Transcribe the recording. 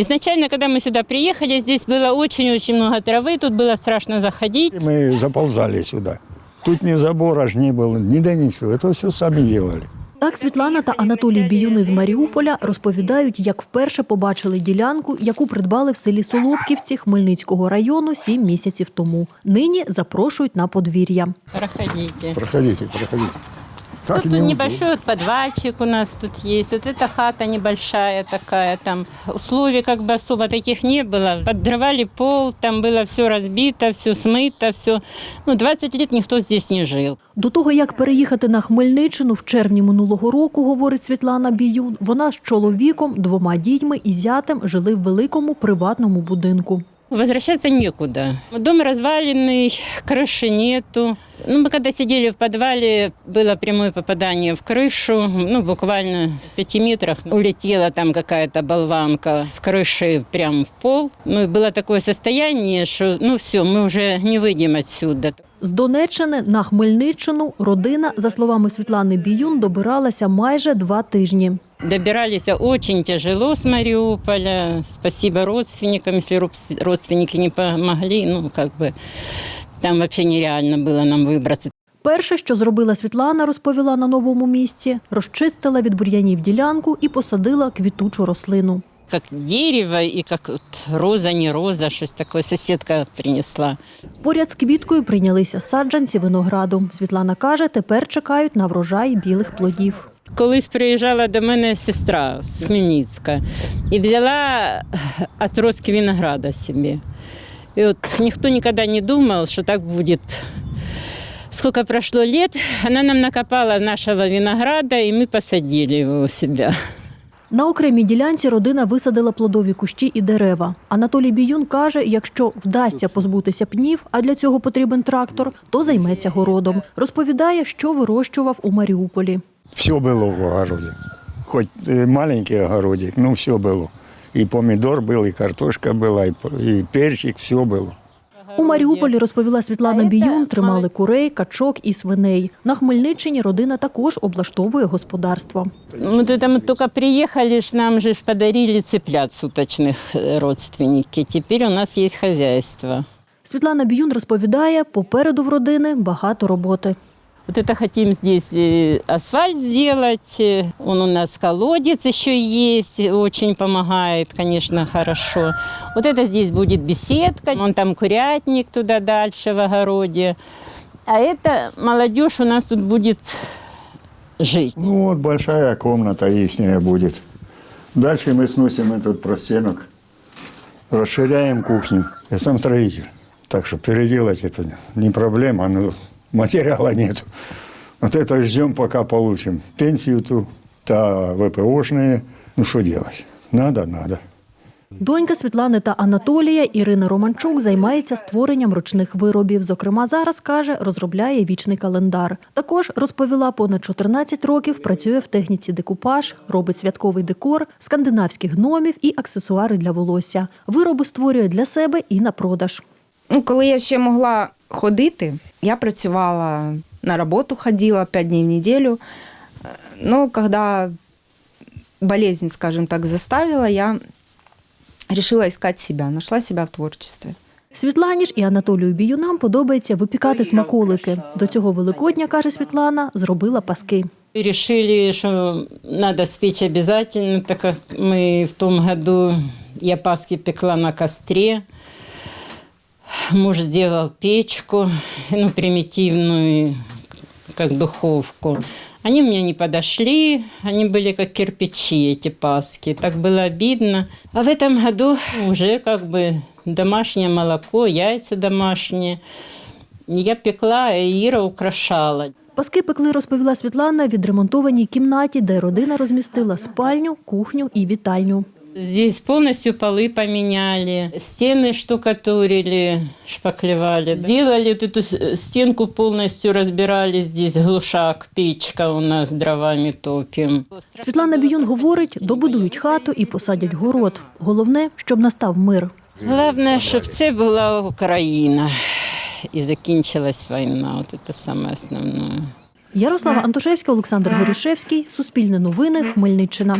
Изначально, когда мы сюда приехали, здесь было очень-очень много травы, тут было страшно заходить. Мы заползали сюда. Тут ни забора ж не было, ни да ничего. Это все сами делали. Так Світлана та Анатолій Біюни з Маріуполя розповідають, як вперше побачили ділянку, яку придбали в селі Солодківці Хмельницького району сім місяців тому. Нині запрошують на подвір'я. Проходите. Проходите, проходите. Так Тут, тут неудобно. небольшой вот подвальчик у нас тут есть. Вот эта хата небольшая такая. Там условий как бы особо таких не было. Поддрывали пол, там было все разбито, все смыто, все. Ну, 20 лет никто здесь не жил. До того, як переїхати на Хмельниччину в червні минулого року, говорить Світлана Біюн, вона з чоловіком, двома дітьми і зятем жили в великому приватному будинку. Возвращаться некуда. Дом разваленный, крыши нету. Ну, мы когда сидели в подвале, было прямое попадание в крышу. Ну, буквально в пяти метрах улетела там какая-то болванка с крыши прямо в пол. Ну, и было такое состояние, что, ну, все, мы уже не выйдем отсюда. З Донеччини на Хмельниччину родина, за словами Світлани Біюн, добиралася майже два тижні. Добирались очень тяжело с Мариуполя. Спасибо родственникам, если роб- родственники не помогли. Ну, как бы там вообще нереально было нам выбраться. Перше, що зробила Світлана, розповіла на новому місці, розчистила від бур'янів ділянку і посадила квітучу рослину. как дерево и как вот роза, не роза, что-то такое соседка принесла. Поряд з квіткою прийнялися саджанці винограду. Світлана каже, тепер чекають на врожай білих плодів. Колись приїжджала до мене сестра з Хмельницька і взяла отростки винограда собі. І от ніхто ніколи не думав, що так буде. Сколько прошло лет, она нам накопала нашего винограда, и мы посадили его у себя. На окремій ділянці родина висадила плодові кущі і дерева. Анатолій Біюн каже, якщо вдасться позбутися пнів, а для цього потрібен трактор, то займеться городом. Розповідає, що вирощував у Маріуполі. Все было в огороде. Хоть э, маленький огородик, но все было. И помидор был, и картошка была, и, п- и перчик, все было. У Маріуполі, розповіла Світлана Біюн, тримали курей, качок і свиней. На Хмельниччині родина також облаштовує господарство. Вот это мы только приехали, ж нам же ж подарили цыплят суточных э, родственники. Теперь у нас есть хозяйство. Світлана Біюн розповідає, попереду в родини багато роботи. Вот это хотим здесь э, асфальт сделать. Э, Он у нас колодец еще есть, очень помогает, конечно, хорошо. Вот это здесь будет беседка, вон там курятник туда дальше в огороде. А это молодежь у нас тут будет жить. Ну вот большая комната ихняя будет. Дальше мы сносим этот простенок, расширяем кухню. Я сам строитель, так что переделать это не проблема, но материала нет. Вот это ждем, пока получим пенсию ту, та ВПОшные. Ну что делать? Надо, надо. Донька Світлани та Анатолія Ірина Романчук займається створенням ручних виробів. Зокрема, зараз каже, розробляє вічний календар. Також розповіла, понад 14 років працює в техніці декупаж, робить святковий декор, скандинавських гномів і аксесуари для волосся. Вироби створює для себе і на продаж. Ну, коли я ще могла ходити, я працювала на роботу, ходила 5 дней в неделю. Э, Но когда болезнь, скажем так, заставила, я решила искать себя, нашла себя в творчестве. Світлані ж і Анатолію Біюнам подобається випікати смаколики. До цього Великодня, каже Світлана, зробила паски. Решили, что надо спечь обязательно, так как мы в том году, я Пасхи пекла на костре Муж сделал печку, ну, примитивную, как духовку. Они мне не подошли, они были как кирпичи, эти паски. Так было обидно. А в этом году уже как бы домашнее молоко, яйца домашние. Я пекла, а Ира украшала. Паски пекли, розповіла Світлана, в відремонтованій кімнаті, де родина розмістила спальню, кухню і вітальню. Здесь полностью полы поменяли, стены штукатурили, шпаклевали. Сделали вот эту с- стенку полностью, разбирали здесь глушак, печка у нас, дровами топим. Світлана Біюн говорить, добудують хату і посадять город. Головне, щоб настав мир. Главное, щоб це була Україна і закінчилась війна. От це саме основне. Ярослава Антошевська, Олександр Горішевський, Суспільне новини, Хмельниччина.